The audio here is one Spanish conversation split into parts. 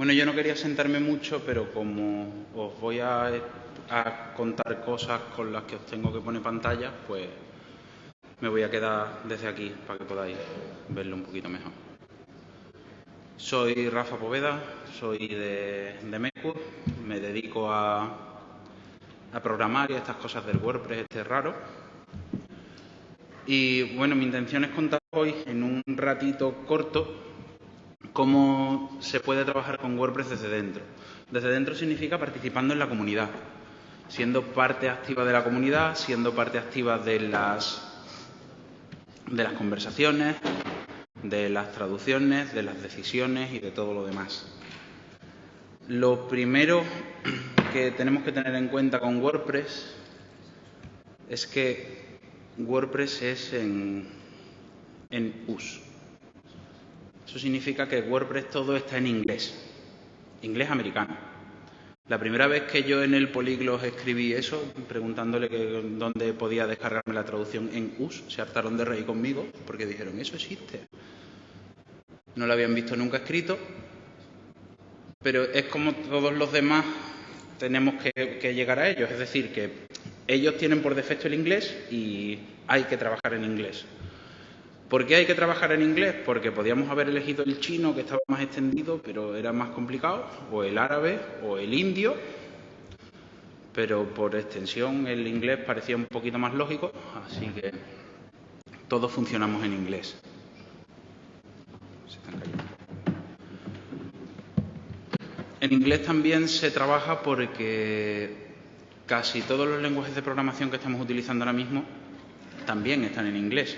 Bueno, yo no quería sentarme mucho, pero como os voy a, contar cosas con las que os tengo que poner pantalla, pues me voy a quedar desde aquí para que podáis verlo un poquito mejor. Soy Rafa Poveda, soy de, de me dedico a, a programar y a estas cosas del WordPress este raro. Y bueno, mi intención es contar hoy en un ratito corto cómo se puede trabajar con WordPress desde dentro. Desde dentro significa participando en la comunidad, siendo parte activa de la comunidad, siendo parte activa de las, de las conversaciones, de las traducciones, de las decisiones y de todo lo demás. Lo primero que tenemos que tener en cuenta con WordPress es que WordPress es en, en US. Eso significa que WordPress todo está en inglés, inglés americano. La primera vez que yo en el Polyglot escribí eso, preguntándole que dónde podía descargarme la traducción en US, se hartaron de reír conmigo porque dijeron, eso existe. No lo habían visto nunca escrito, pero es como todos los demás tenemos que llegar a ellos. Es decir, que ellos tienen por defecto el inglés y hay que trabajar en inglés. ¿Por qué hay que trabajar en inglés? Porque podíamos haber elegido el chino, que estaba más extendido, pero era más complicado, o el árabe, o el indio, pero por extensión el inglés parecía un poquito más lógico, así que todos funcionamos en inglés. En inglés también se trabaja porque casi todos los lenguajes de programación que estamos utilizando ahora mismo también están en inglés.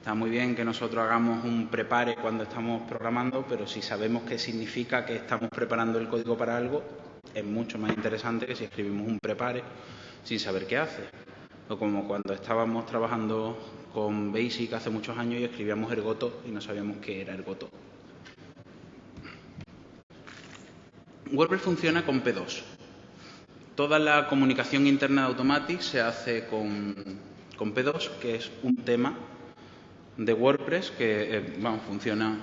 Está muy bien que nosotros hagamos un prepare cuando estamos programando, pero si sabemos qué significa que estamos preparando el código para algo, es mucho más interesante que si escribimos un prepare sin saber qué hace. O como cuando estábamos trabajando con Basic hace muchos años y escribíamos ergoto y no sabíamos qué era ergoto. WordPress funciona con P2. Toda la comunicación interna de Automatic se hace con, con P2, que es un tema de WordPress que eh, funciona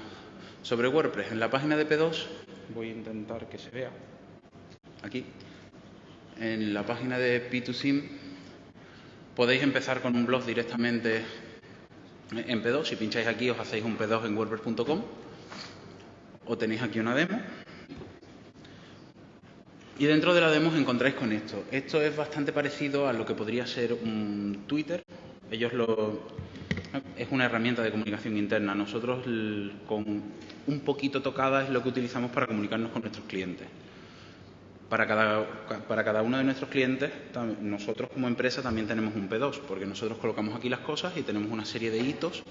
sobre WordPress. En la página de P2, voy a intentar que se vea aquí, en la página de P2Sim podéis empezar con un blog directamente en P2. Si pincháis aquí os hacéis un P2 en wordpress.com o tenéis aquí una demo. Y dentro de la demo os encontráis con esto. Esto es bastante parecido a lo que podría ser un Twitter. Ellos lo, es una herramienta de comunicación interna. Nosotros, con un poquito tocada, es lo que utilizamos para comunicarnos con nuestros clientes. Para cada, para cada uno de nuestros clientes, nosotros como empresa también tenemos un P2, porque nosotros colocamos aquí las cosas y tenemos una serie de hitos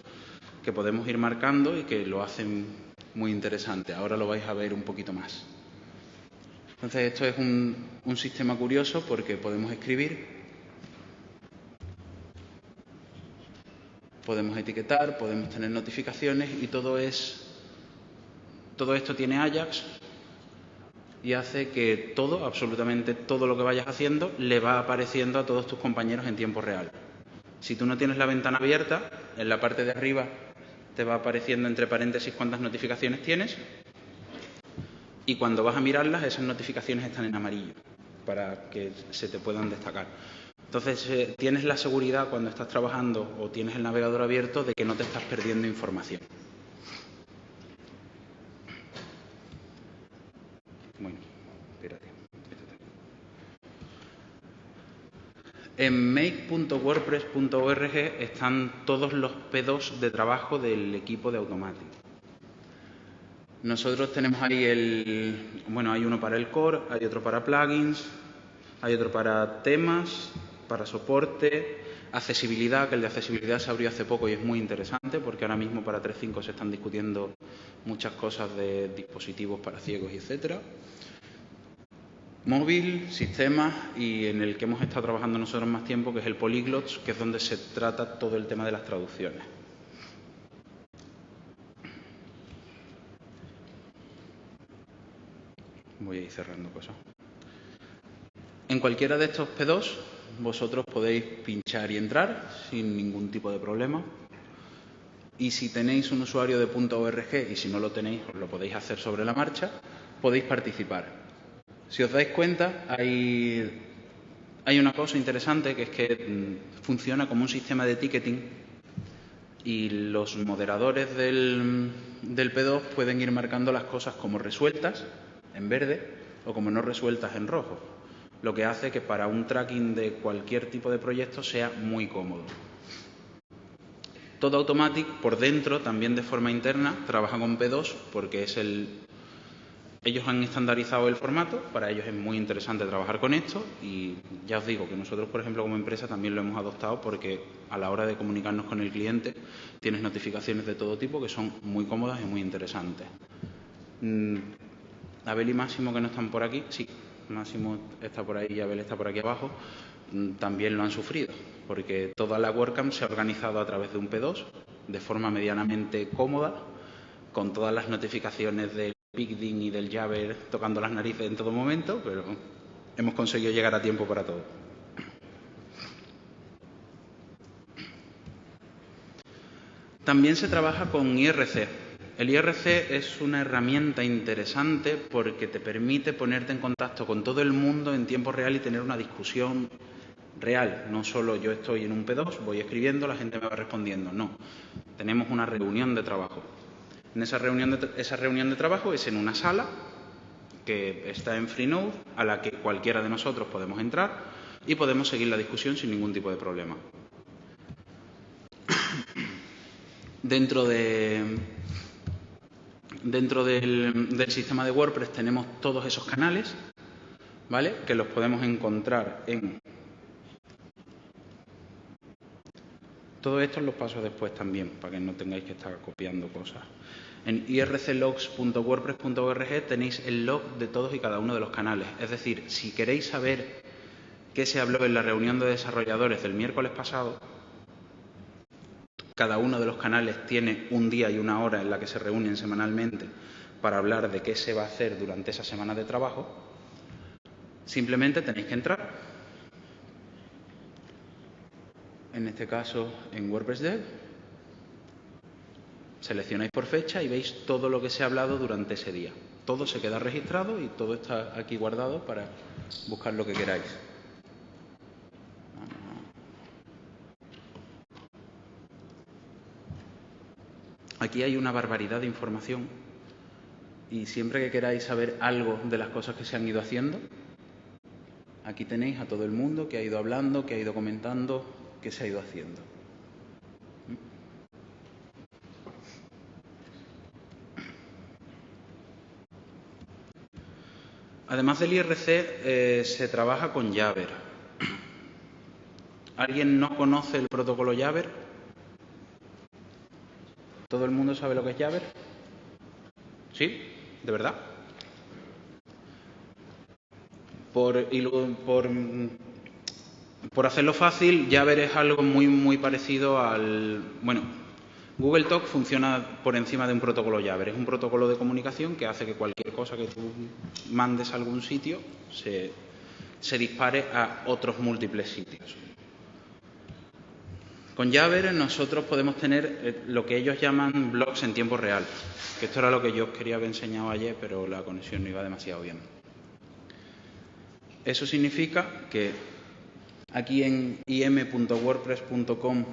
que podemos ir marcando y que lo hacen muy interesante. Ahora lo vais a ver un poquito más. Entonces, esto es un, un sistema curioso porque podemos escribir podemos etiquetar, podemos tener notificaciones y todo es todo esto tiene Ajax y hace que todo, absolutamente todo lo que vayas haciendo, le va apareciendo a todos tus compañeros en tiempo real. Si tú no tienes la ventana abierta, en la parte de arriba te va apareciendo entre paréntesis cuántas notificaciones tienes y cuando vas a mirarlas esas notificaciones están en amarillo para que se te puedan destacar. Entonces, eh, tienes la seguridad cuando estás trabajando o tienes el navegador abierto de que no te estás perdiendo información. Bueno, espérate. En make.wordpress.org están todos los P2 de trabajo del equipo de Automatic. Nosotros tenemos ahí el, bueno, hay uno para el core, hay otro para plugins, hay otro para temas, para soporte, accesibilidad, que el de accesibilidad se abrió hace poco y es muy interesante porque ahora mismo para 3.5 se están discutiendo muchas cosas de dispositivos para ciegos etcétera. Móvil, sistemas y en el que hemos estado trabajando nosotros más tiempo, que es el Polyglots, que es donde se trata todo el tema de las traducciones. Voy a ir cerrando cosas. En cualquiera de estos P2 vosotros podéis pinchar y entrar sin ningún tipo de problema. Y si tenéis un usuario de .org y si no lo tenéis, os lo podéis hacer sobre la marcha, podéis participar. Si os dais cuenta, hay, hay una cosa interesante que es que mm, funciona como un sistema de ticketing y los moderadores del, del P2 pueden ir marcando las cosas como resueltas en verde o como no resueltas en rojo, lo que hace que para un tracking de cualquier tipo de proyecto sea muy cómodo. Todo Automatic por dentro, también de forma interna, trabaja con P2 porque es el... Ellos han estandarizado el formato, para ellos es muy interesante trabajar con esto y ya os digo que nosotros, por ejemplo, como empresa también lo hemos adoptado porque a la hora de comunicarnos con el cliente tienes notificaciones de todo tipo que son muy cómodas y muy interesantes. Mm, Abel y Máximo que no están por aquí, sí, Máximo está por ahí y Abel está por aquí abajo, mm, también lo han sufrido, porque toda la WordCamp se ha organizado a través de un P2 de forma medianamente cómoda, con todas las notificaciones del PicDin y del Jabber tocando las narices en todo momento, pero hemos conseguido llegar a tiempo para todo. También se trabaja con IRC, el IRC es una herramienta interesante porque te permite ponerte en contacto con todo el mundo en tiempo real y tener una discusión real. No solo yo estoy en un P2, voy escribiendo, la gente me va respondiendo. No, tenemos una reunión de trabajo. En esa reunión de, esa reunión de trabajo es en una sala que está en Freenode, a la que cualquiera de nosotros podemos entrar y podemos seguir la discusión sin ningún tipo de problema. Dentro de, dentro del, sistema de WordPress tenemos todos esos canales, ¿vale? Que los podemos encontrar en... Todo esto los paso después también, para que no tengáis que estar copiando cosas. En irclogs.wordpress.org tenéis el log de todos y cada uno de los canales. Es decir, si queréis saber qué se habló en la reunión de desarrolladores del miércoles pasado, cada uno de los canales tiene un día y una hora en la que se reúnen semanalmente para hablar de qué se va a hacer durante esa semana de trabajo. Simplemente tenéis que entrar. En este caso, en WordPress Dev, seleccionáis por fecha y veis todo lo que se ha hablado durante ese día. Todo se queda registrado y todo está aquí guardado para buscar lo que queráis. Aquí hay una barbaridad de información y siempre que queráis saber algo de las cosas que se han ido haciendo, aquí tenéis a todo el mundo que ha ido hablando, que ha ido comentando, que se ha ido haciendo. Además del IRC, eh, se trabaja con Jabber. ¿Alguien no conoce el protocolo Jabber? ¿Todo el mundo sabe lo que es Jabber? ¿Sí? ¿De verdad? Por, por, hacerlo fácil, Jabber es algo muy, muy parecido al... Bueno, Google Talk funciona por encima de un protocolo Jabber. Es un protocolo de comunicación que hace que cualquier cosa que tú mandes a algún sitio se, se dispare a otros múltiples sitios. Con Jabber nosotros podemos tener eh, lo que ellos llaman blogs en tiempo real, que esto era lo que yo os quería haber enseñado ayer, pero la conexión no iba demasiado bien. Eso significa que aquí en im.wordpress.com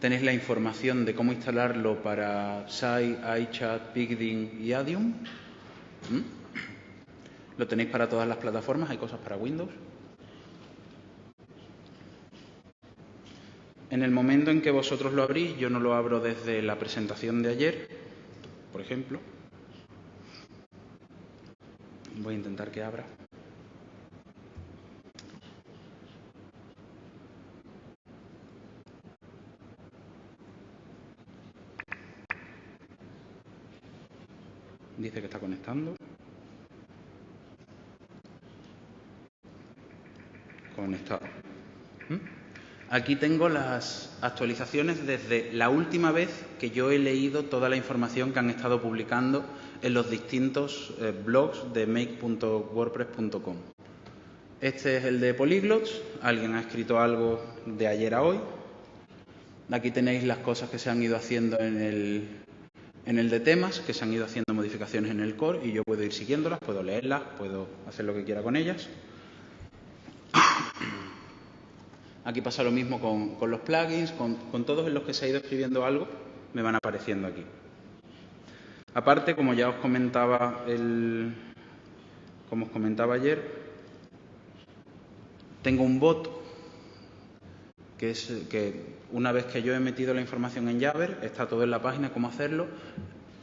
tenéis la información de cómo instalarlo para Sai, iChat, Pigdin y Adium. ¿Mm? Lo tenéis para todas las plataformas, hay cosas para Windows. En el momento en que vosotros lo abrís, yo no lo abro desde la presentación de ayer, por ejemplo. Voy a intentar que abra. Dice que está conectando. Conectado. ¿Mm? Aquí tengo las actualizaciones desde la última vez que yo he leído toda la información que han estado publicando en los distintos eh, blogs de make.wordpress.com. Este es el de Polyglots. Alguien ha escrito algo de ayer a hoy. Aquí tenéis las cosas que se han ido haciendo en el, En el de temas, que se han ido haciendo modificaciones en el core y yo puedo ir siguiéndolas, puedo leerlas, puedo hacer lo que quiera con ellas. Aquí pasa lo mismo con, los plugins, con, todos en los que se ha ido escribiendo algo, me van apareciendo aquí. Aparte, como ya os comentaba el, como os comentaba ayer, tengo un bot que es que una vez que yo he metido la información en Jabber, está todo en la página, cómo hacerlo.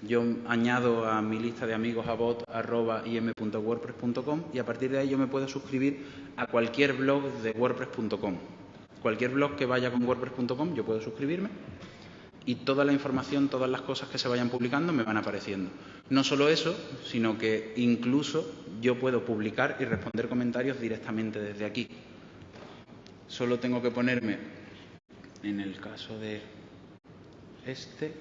Yo añado a mi lista de amigos a bot.im.wordpress.com y a partir de ahí yo me puedo suscribir a cualquier blog de wordpress.com. Cualquier blog que vaya con wordpress.com yo puedo suscribirme y toda la información, todas las cosas que se vayan publicando me van apareciendo. No solo eso, sino que incluso yo puedo publicar y responder comentarios directamente desde aquí. Solo tengo que ponerme, en el caso de este,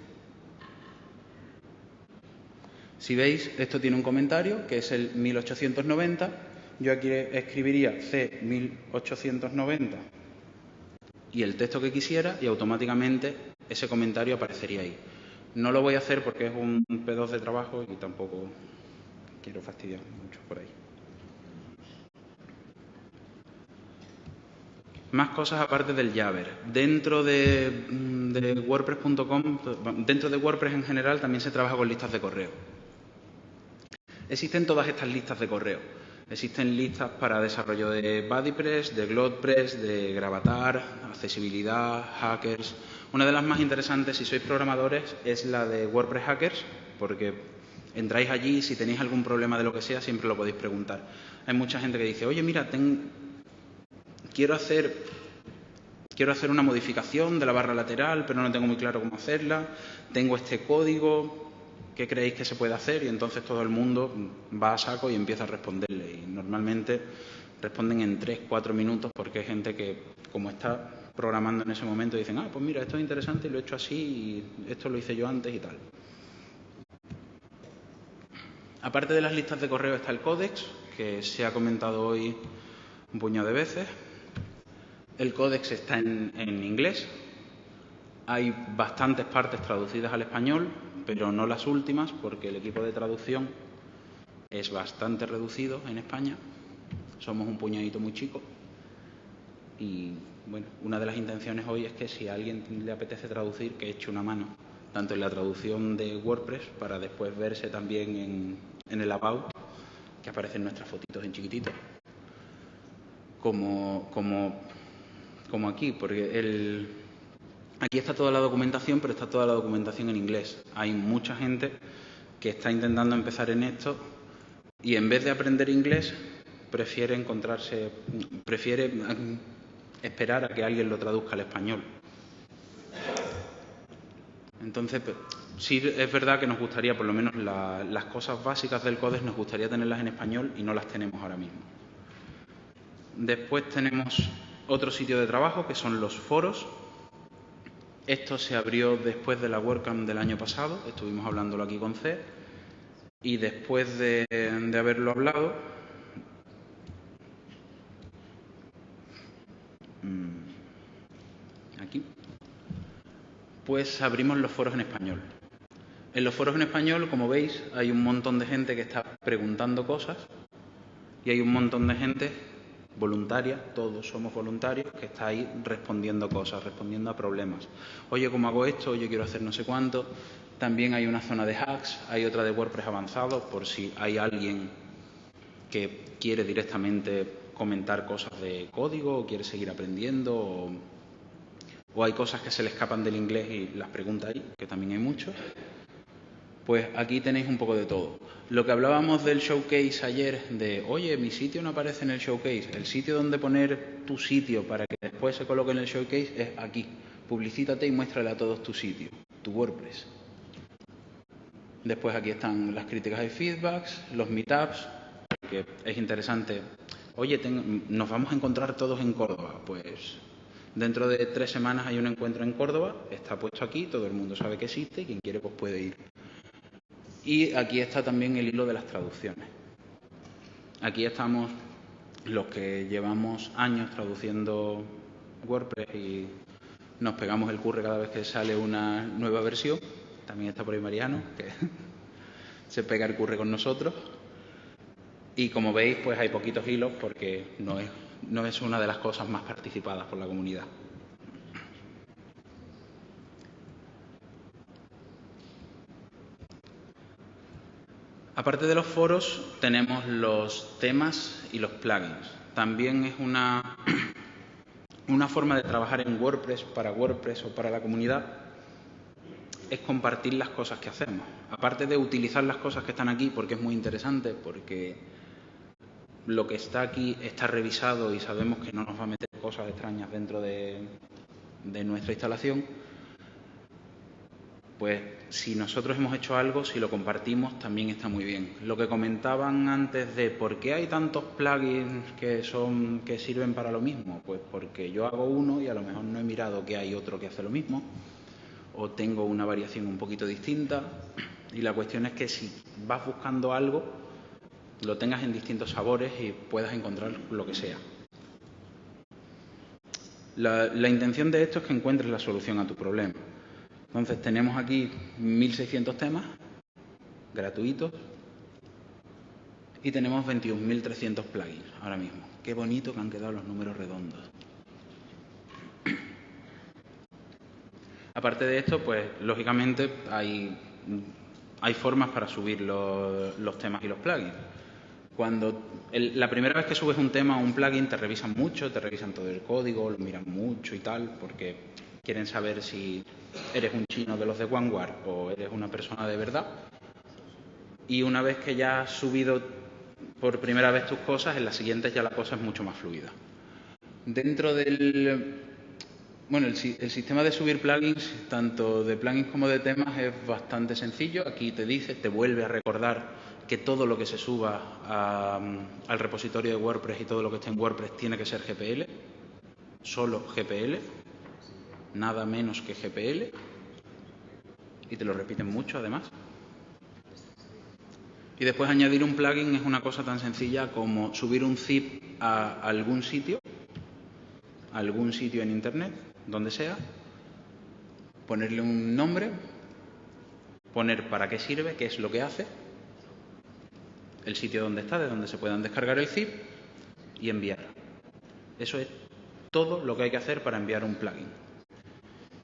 si veis, esto tiene un comentario que es el 1890. Yo aquí escribiría C1890 y el texto que quisiera y automáticamente ese comentario aparecería ahí. No lo voy a hacer porque es un P2 de trabajo y tampoco quiero fastidiar mucho por ahí. Más cosas aparte del Jabber. Dentro de, de WordPress.com, dentro de WordPress en general también se trabaja con listas de correo. Existen todas estas listas de correo. Existen listas para desarrollo de BuddyPress, de GlodePress, de Gravatar, accesibilidad, hackers. Una de las más interesantes, si sois programadores, es la de WordPress Hackers, porque entráis allí y si tenéis algún problema de lo que sea, siempre lo podéis preguntar. Hay mucha gente que dice, oye, mira, quiero, hacer, quiero hacer una modificación de la barra lateral, pero no tengo muy claro cómo hacerla. Tengo este código, ¿qué creéis que se puede hacer? Y entonces todo el mundo va a saco y empieza a responderle. Y normalmente responden en tres, cuatro minutos porque hay gente que, como está programando en ese momento, dicen, ah, pues mira, esto es interesante y lo he hecho así y esto lo hice yo antes y tal. Aparte de las listas de correo está el códex, que se ha comentado hoy un puñado de veces. El códex está en, en inglés. Hay bastantes partes traducidas al español, pero no las últimas, porque el equipo de traducción es bastante reducido en España. Somos un puñadito muy chico. Y bueno, una de las intenciones hoy es que si a alguien le apetece traducir, que eche una mano, tanto en la traducción de WordPress, para después verse también en, en el About, que aparecen nuestras fotitos en chiquitito, como, como, como aquí, porque el, Aquí está toda la documentación, pero está toda la documentación en inglés. Hay mucha gente que está intentando empezar en esto y en vez de aprender inglés prefiere encontrarse, prefiere mm, esperar a que alguien lo traduzca al español. Entonces, sí es verdad que nos gustaría, por lo menos las cosas básicas del CODES, nos gustaría tenerlas en español y no las tenemos ahora mismo. Después tenemos otro sitio de trabajo que son los foros, esto se abrió después de la WordCamp del año pasado, estuvimos hablándolo aquí con C, y después de, haberlo hablado, mm, aquí, pues abrimos los foros en español. En los foros en español, como veis, hay un montón de gente que está preguntando cosas y hay un montón de gente voluntaria, todos somos voluntarios, que está ahí respondiendo cosas, respondiendo a problemas. Oye, ¿cómo hago esto? Oye, quiero hacer no sé cuánto. También hay una zona de hacks, hay otra de WordPress avanzado, por si hay alguien que quiere directamente comentar cosas de código o quiere seguir aprendiendo o, o hay cosas que se le escapan del inglés y las pregunta ahí, que también hay muchos. Pues aquí tenéis un poco de todo. Lo que hablábamos del showcase ayer, de, oye, mi sitio no aparece en el showcase, el sitio donde poner tu sitio para que después se coloque en el showcase es aquí. Publicítate y muéstrale a todos tu sitio, tu WordPress. Después aquí están las críticas y feedbacks, los meetups, que es interesante. Oye, nos vamos a encontrar todos en Córdoba. Pues dentro de tres semanas hay un encuentro en Córdoba, está puesto aquí, todo el mundo sabe que existe quien quiere pues puede ir. Y aquí está también el hilo de las traducciones. Aquí estamos los que llevamos años traduciendo WordPress y nos pegamos el curre cada vez que sale una nueva versión. también está por ahí Mariano, que se pega el curre con nosotros. Y como veis, pues hay poquitos hilos porque no es, no es una de las cosas más participadas por la comunidad. Aparte de los foros, tenemos los temas y los plugins. También es una, una forma de trabajar en WordPress para WordPress o para la comunidad, es compartir las cosas que hacemos. Aparte de utilizar las cosas que están aquí, porque es muy interesante, porque lo que está aquí está revisado y sabemos que no nos va a meter cosas extrañas dentro de, de nuestra instalación, pues si nosotros hemos hecho algo, si lo compartimos, también está muy bien. Lo que comentaban antes de por qué hay tantos plugins que son que sirven para lo mismo, pues porque yo hago uno y a lo mejor no he mirado que hay otro que hace lo mismo o tengo una variación un poquito distinta y la cuestión es que si vas buscando algo, lo tengas en distintos sabores y puedas encontrar lo que sea. La, la intención de esto es que encuentres la solución a tu problema. Entonces tenemos aquí 1.600 temas gratuitos y tenemos 21.300 plugins ahora mismo. Qué bonito que han quedado los números redondos. Aparte de esto, pues lógicamente hay, hay formas para subir los, los temas y los plugins. Cuando el, la primera vez que subes un tema o un plugin te revisan mucho, te revisan todo el código, lo miran mucho y tal, porque quieren saber si eres un chino de los de Vanguard o eres una persona de verdad. Y una vez que ya has subido por primera vez tus cosas, en las siguientes ya la cosa es mucho más fluida. Dentro del... Bueno, el, sistema de subir plugins, tanto de plugins como de temas, es bastante sencillo. Aquí te dice, te vuelve a recordar que todo lo que se suba al repositorio de WordPress y todo lo que esté en WordPress tiene que ser GPL, solo GPL, nada menos que GPL, y te lo repiten mucho además. Y después añadir un plugin es una cosa tan sencilla como subir un zip a algún sitio, algún sitio en Internet, donde sea, ponerle un nombre, poner para qué sirve, qué es lo que hace, el sitio donde está, de donde se puedan descargar el zip y enviar. Eso es todo lo que hay que hacer para enviar un plugin.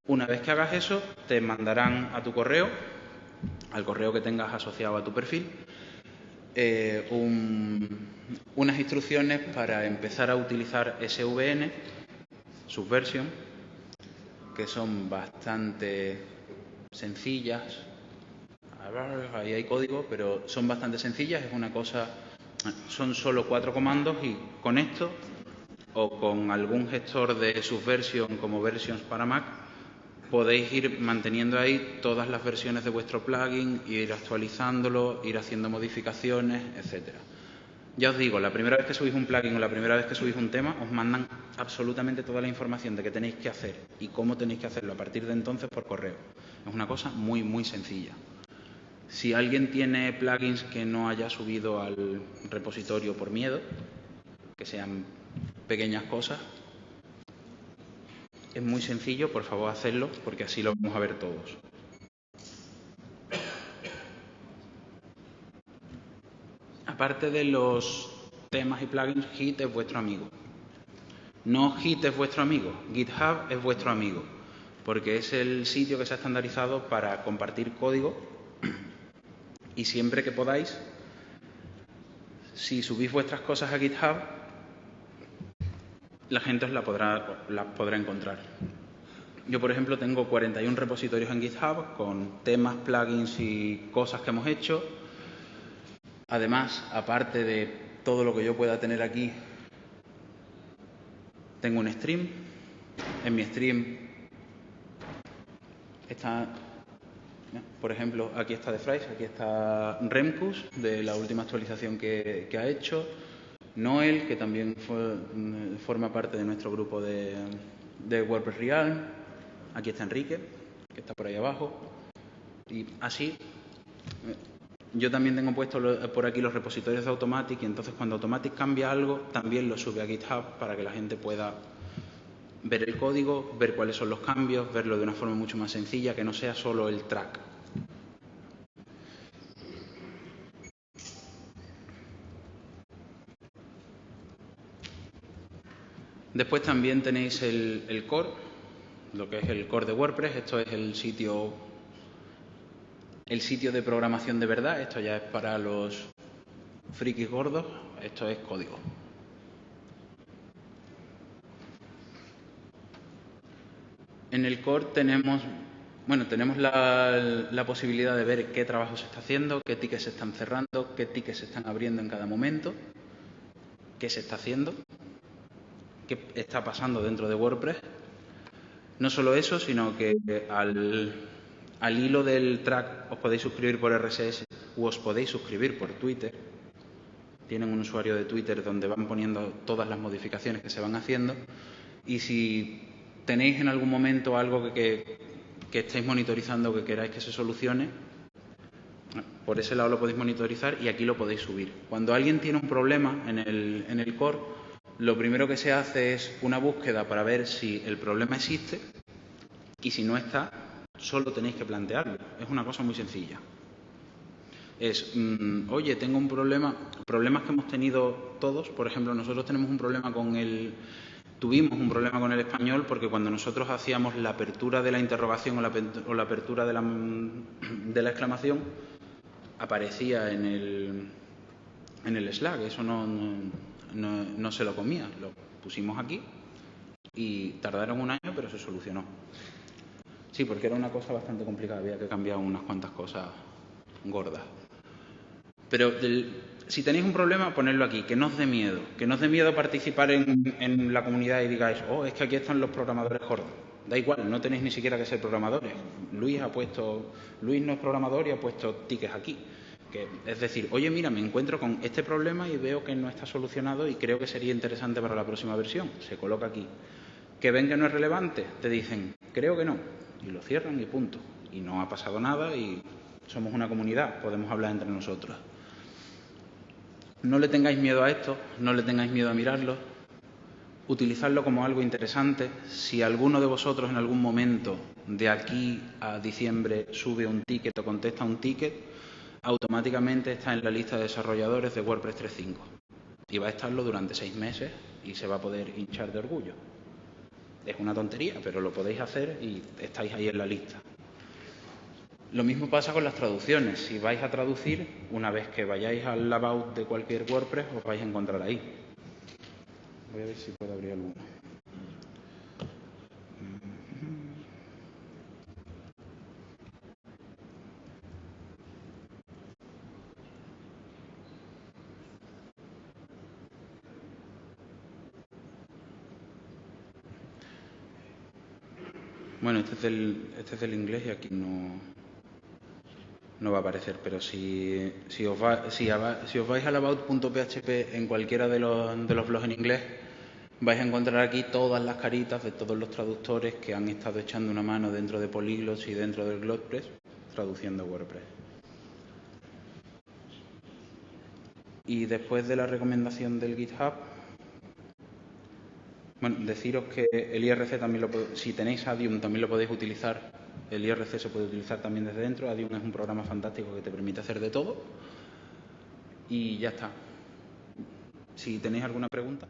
Una vez que hagas eso, te mandarán a tu correo, al correo que tengas asociado a tu perfil, eh, un, unas instrucciones para empezar a utilizar SVN, Subversion, que son bastante sencillas. Ahí hay código, pero son bastante sencillas. Es una cosa, son solo cuatro comandos y con esto o con algún gestor de Subversion como Versions para Mac podéis ir manteniendo ahí todas las versiones de vuestro plugin, ir actualizándolo, ir haciendo modificaciones, etcétera. Ya os digo, la primera vez que subís un plugin o la primera vez que subís un tema, os mandan absolutamente toda la información de qué tenéis que hacer y cómo tenéis que hacerlo a partir de entonces por correo. Es una cosa muy, muy sencilla. Si alguien tiene plugins que no haya subido al repositorio por miedo, que sean pequeñas cosas, es muy sencillo, por favor hacedlo, porque así lo vamos a ver todos. Aparte de los temas y plugins, Git es vuestro amigo. No Git es vuestro amigo, GitHub es vuestro amigo, porque es el sitio que se ha estandarizado para compartir código y siempre que podáis, si subís vuestras cosas a GitHub, la gente os la podrá, la podrá encontrar. Yo, por ejemplo, tengo 41 repositorios en GitHub con temas, plugins y cosas que hemos hecho. Además, aparte de todo lo que yo pueda tener aquí, tengo un stream. En mi stream está, por ejemplo, aquí está The Fries, aquí está Remcus, de la última actualización que ha hecho. Noel, que también fue, forma parte de nuestro grupo de, de WordPress Real. Aquí está Enrique, que está por ahí abajo. Y así, yo también tengo puesto por aquí los repositorios de Automatic y entonces cuando Automatic cambia algo, también lo sube a GitHub para que la gente pueda ver el código, ver cuáles son los cambios, verlo de una forma mucho más sencilla, que no sea solo el track. Después también tenéis el, core, lo que es el core de WordPress. Esto es el sitio, el sitio de programación de verdad. Esto ya es para los frikis gordos. Esto es código. En el core tenemos, bueno, tenemos la, la, posibilidad de ver qué trabajo se está haciendo, qué tickets se están cerrando, qué tickets se están abriendo en cada momento, qué se está haciendo, qué está pasando dentro de WordPress. No solo eso, sino que al, al hilo del track os podéis suscribir por RSS o os podéis suscribir por Twitter. Tienen un usuario de Twitter donde van poniendo todas las modificaciones que se van haciendo. Y si tenéis en algún momento algo que, que, que estéis monitorizando que queráis que se solucione, por ese lado lo podéis monitorizar y aquí lo podéis subir. Cuando alguien tiene un problema en el, en el core, lo primero que se hace es una búsqueda para ver si el problema existe y si no está, solo tenéis que plantearlo. Es una cosa muy sencilla. Es, mmm, oye, tengo un problema, problemas que hemos tenido todos, por ejemplo, nosotros tenemos un problema con el, tuvimos un problema con el español porque cuando nosotros hacíamos la apertura de la interrogación o la, apertura de la, de la, exclamación, aparecía en el, en el Slack. Eso no, no, no se lo comía. Lo pusimos aquí y tardaron un año, pero se solucionó. Sí, porque era una cosa bastante complicada, había que cambiar unas cuantas cosas gordas. Pero si tenéis un problema, ponedlo aquí, que no os dé miedo, que no os dé miedo participar en, en, la comunidad y digáis, oh, es que aquí están los programadores gordos. Da igual, no tenéis ni siquiera que ser programadores. Luis ha puesto, Luis no es programador y ha puesto tickets aquí. Que, es decir, oye, mira, me encuentro con este problema y veo que no está solucionado y creo que sería interesante para la próxima versión. Se coloca aquí. Que ven que no es relevante, te dicen, creo que no. Y lo cierran y punto. Y no ha pasado nada y somos una comunidad, podemos hablar entre nosotros. No le tengáis miedo a esto, no le tengáis miedo a mirarlo, utilizadlo como algo interesante. Si alguno de vosotros en algún momento de aquí a diciembre sube un ticket o contesta un ticket, automáticamente está en la lista de desarrolladores de WordPress 3.5 y va a estarlo durante seis meses y se va a poder hinchar de orgullo. Es una tontería, pero lo podéis hacer y estáis ahí en la lista. Lo mismo pasa con las traducciones. Si vais a traducir, una vez que vayáis al about de cualquier WordPress, os vais a encontrar ahí. Voy a ver si puedo abrir alguno. Este es del, este es inglés y aquí no, no va a aparecer, pero si, si, os, va, si, os vais al about.php en cualquiera de los, de los blogs en inglés, vais a encontrar aquí todas las caritas de todos los traductores que han estado echando una mano dentro de Polyglots y dentro del WordPress traduciendo WordPress. Y después de la recomendación del GitHub, bueno, deciros que el IRC también lo si tenéis Adium también lo podéis utilizar el IRC se puede utilizar también desde dentro. Adium es un programa fantástico que te permite hacer de todo. Y ya está. Si tenéis alguna pregunta.